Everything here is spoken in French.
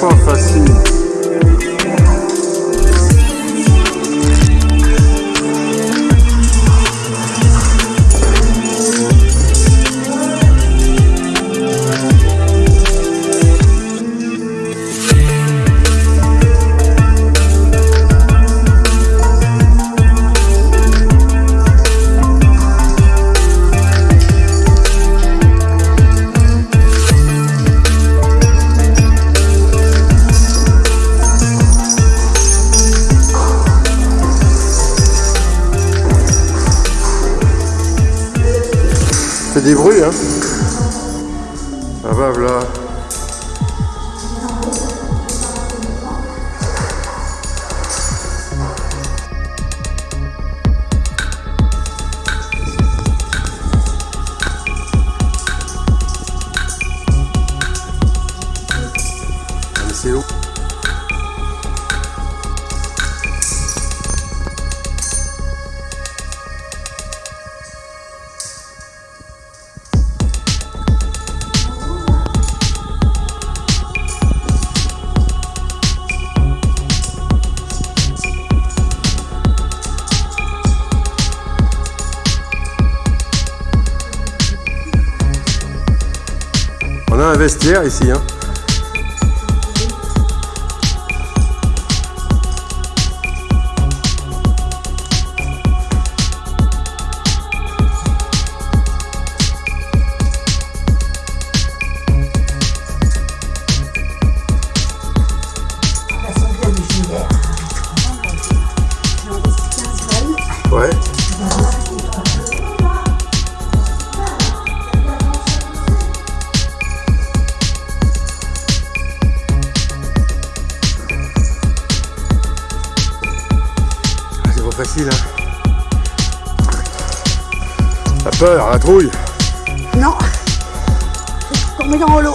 pas facile. C'est des bruits, hein Ah bah voilà. Un vestiaire ici, hein. Ouais. Facile, hein. La peur, la trouille? Non. Tomber dans l'eau.